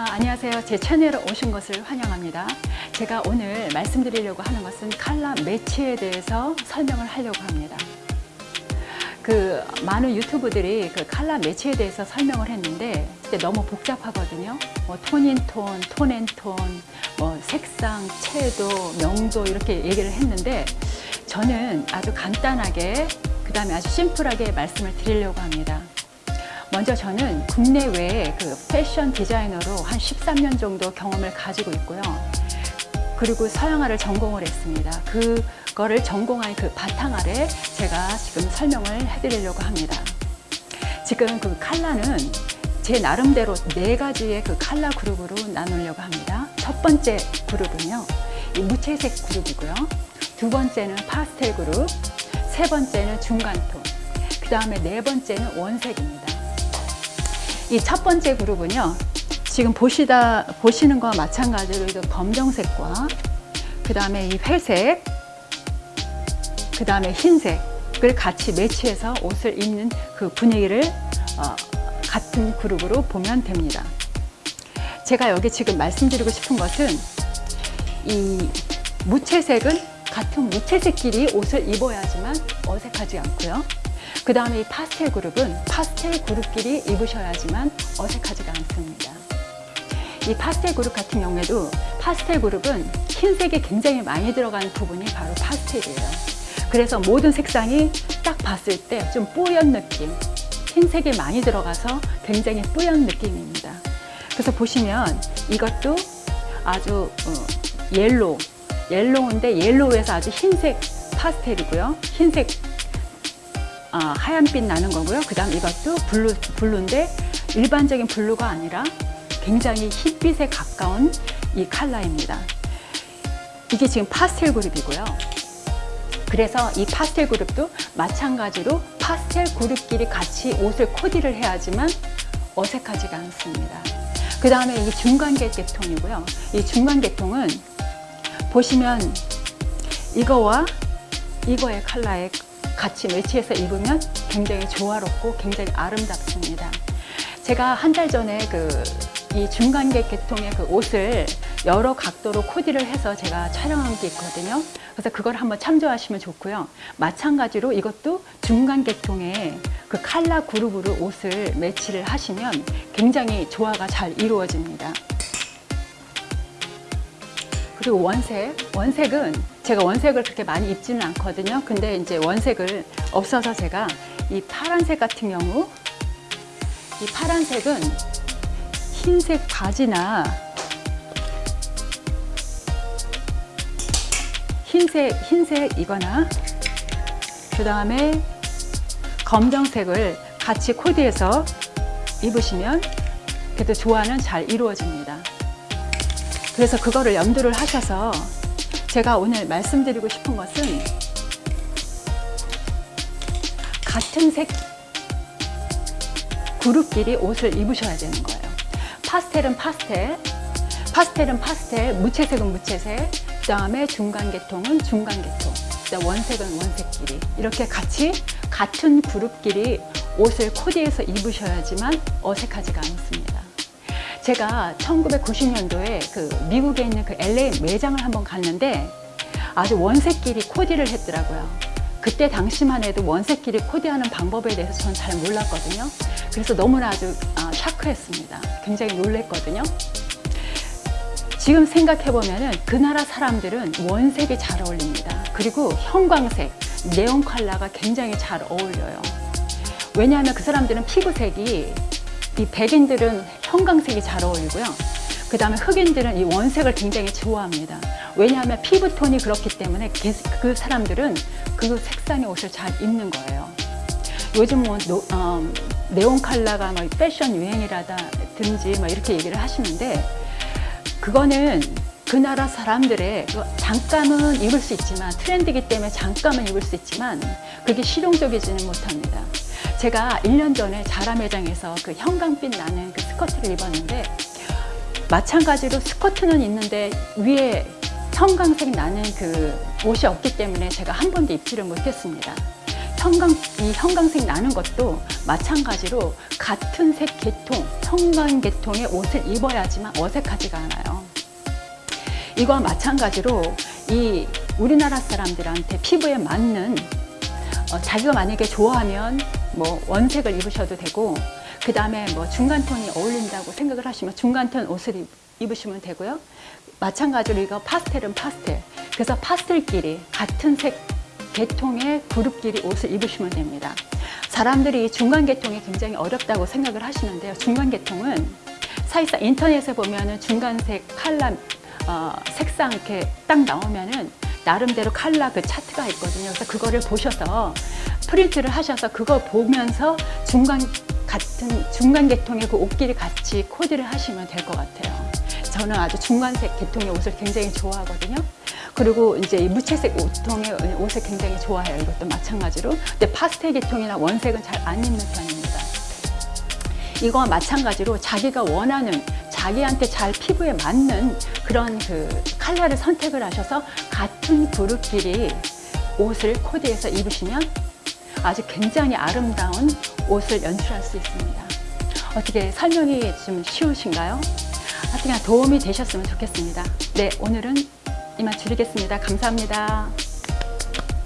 아, 안녕하세요. 제 채널에 오신 것을 환영합니다. 제가 오늘 말씀드리려고 하는 것은 칼라 매치에 대해서 설명을 하려고 합니다. 그 많은 유튜브들이 그 칼라 매치에 대해서 설명을 했는데 너무 복잡하거든요. 뭐 톤인톤, 톤앤톤, 뭐 색상, 채도, 명도 이렇게 얘기를 했는데 저는 아주 간단하게 그 다음에 아주 심플하게 말씀을 드리려고 합니다. 먼저 저는 국내외에 그 패션 디자이너로 한 13년 정도 경험을 가지고 있고요. 그리고 서양화를 전공을 했습니다. 그거를 전공한 그 바탕 아래 제가 지금 설명을 해드리려고 합니다. 지금 그 칼라는 제 나름대로 네 가지의 그 칼라 그룹으로 나누려고 합니다. 첫 번째 그룹은요, 이 무채색 그룹이고요. 두 번째는 파스텔 그룹, 세 번째는 중간톤, 그 다음에 네 번째는 원색입니다. 이 첫 번째 그룹은요, 지금 보시다, 보시는 거와 마찬가지로 이 검정색과 그 다음에 이 회색, 그 다음에 흰색을 같이 매치해서 옷을 입는 그 분위기를 어, 같은 그룹으로 보면 됩니다. 제가 여기 지금 말씀드리고 싶은 것은 이 무채색은 같은 무채색끼리 옷을 입어야지만 어색하지 않고요. 그 다음에 이 파스텔 그룹은 파스텔 그룹끼리 입으셔야지만 어색하지가 않습니다. 이 파스텔 그룹 같은 경우에도 파스텔 그룹은 흰색이 굉장히 많이 들어간 부분이 바로 파스텔이에요. 그래서 모든 색상이 딱 봤을 때좀 뽀얀 느낌, 흰색이 많이 들어가서 굉장히 뽀얀 느낌입니다. 그래서 보시면 이것도 아주 어, yellow, yellow인데 yellow에서 아주 흰색 파스텔이고요. 흰색 아, 하얀빛 나는 거고요. 그 다음 이것도 blue, blue인데 일반적인 블루가 아니라 굉장히 흰빛에 가까운 이 컬러입니다. 이게 지금 파스텔 그룹이고요. 그래서 이 파스텔 그룹도 마찬가지로 파스텔 그룹끼리 같이 옷을 코디를 해야지만 어색하지가 않습니다. 그 다음에 이 중간 계통이고요. 이 중간 계통은 보시면 이거와 이거의 컬러에 같이 매치해서 입으면 굉장히 조화롭고 굉장히 아름답습니다. 제가 한 달 전에 그 이 중간계 계통의 그 옷을 여러 각도로 코디를 해서 제가 촬영한 게 있거든요. 그래서 그걸 한번 참조하시면 좋고요. 마찬가지로 이것도 중간 계통의 그 칼라 그룹으로 옷을 매치를 하시면 굉장히 조화가 잘 이루어집니다. 그리고 원색, 원색은 제가 원색을 그렇게 많이 입지는 않거든요. 근데 이제 원색을 없어서 제가 이 파란색 같은 경우 이 파란색은 흰색 바지나 흰색, 흰색 이거나 그 다음에 검정색을 같이 코디해서 입으시면 그래도 조화는 잘 이루어집니다. 그래서 그거를 염두를 하셔서 제가 오늘 말씀드리고 싶은 것은 같은 색 그룹끼리 옷을 입으셔야 되는 거예요. 파스텔은 파스텔, 파스텔은 파스텔, 무채색은 무채색, 그 다음에 중간 계통은 중간 계통, 그다음 원색은 원색끼리 이렇게 같이 같은 그룹끼리 옷을 코디해서 입으셔야지만 어색하지가 않습니다. 제가 1990년도에 그 미국에 있는 그 LA 매장을 한번 갔는데 아주 원색끼리 코디를 했더라고요. 그때 당시만 해도 원색끼리 코디하는 방법에 대해서 저는 잘 몰랐거든요. 그래서 너무나 아주 아, 샤크했습니다. 굉장히 놀랬거든요. 지금 생각해보면 그 나라 사람들은 원색이 잘 어울립니다. 그리고 형광색, 네온 컬러가 굉장히 잘 어울려요. 왜냐하면 그 사람들은 피부색이 이 백인들은 형광색이 잘 어울리고요. 그 다음에 흑인들은 이 원색을 굉장히 좋아합니다. 왜냐하면 피부톤이 그렇기 때문에 그 사람들은 그 색상의 옷을 잘 입는 거예요. 요즘 뭐 노, 어, 네온 컬러가 뭐 패션 유행이라든지 뭐 이렇게 얘기를 하시는데 그거는 그 나라 사람들의 잠깐은 입을 수 있지만 트렌드이기 때문에 잠깐은 입을 수 있지만 그게 실용적이지는 못합니다. 제가 1년 전에 자라 매장에서 그 형광빛 나는 그 스커트를 입었는데 마찬가지로 스커트는 있는데 위에 형광색 나는 그 옷이 없기 때문에 제가 한 번도 입지를 못했습니다. 형광, 이 형광색 나는 것도 마찬가지로 같은 색 계통, 형광 계통의 옷을 입어야지만 어색하지가 않아요. 이거와 마찬가지로 이 우리나라 사람들한테 피부에 맞는 어, 자기가 만약에 좋아하면 뭐 원색을 입으셔도 되고 그 다음에 뭐 중간톤이 어울린다고 생각을 하시면 중간톤 옷을 입, 입으시면 되고요. 마찬가지로 이거 파스텔은 파스텔. 그래서 파스텔끼리 같은 색 계통의 그룹끼리 옷을 입으시면 됩니다. 사람들이 중간 계통이 굉장히 어렵다고 생각을 하시는데요. 중간 계통은 사실상 인터넷에 보면 은 중간색 칼라 어, 색상 이렇게 딱 나오면은 나름대로 칼라 그 차트가 있거든요. 그래서 그거를 보셔서 프린트를 하셔서 그거 보면서 중간 같은 중간 계통의 그 옷끼리 같이 코디를 하시면 될 것 같아요. 저는 아주 중간색 계통의 옷을 굉장히 좋아하거든요. 그리고 이제 이 무채색 옷통의 옷을 굉장히 좋아해요. 이것도 마찬가지로. 근데 파스텔 계통이나 원색은 잘 안 입는 편입니다. 이거와 마찬가지로 자기가 원하는 자기한테 잘 피부에 맞는 그런 그 컬러를 선택을 하셔서 같은 그룹끼리 옷을 코디해서 입으시면 아주 굉장히 아름다운 옷을 연출할 수 있습니다. 어떻게 설명이 좀 쉬우신가요? 하여튼 도움이 되셨으면 좋겠습니다. 네, 오늘은 이만 줄이겠습니다. 감사합니다.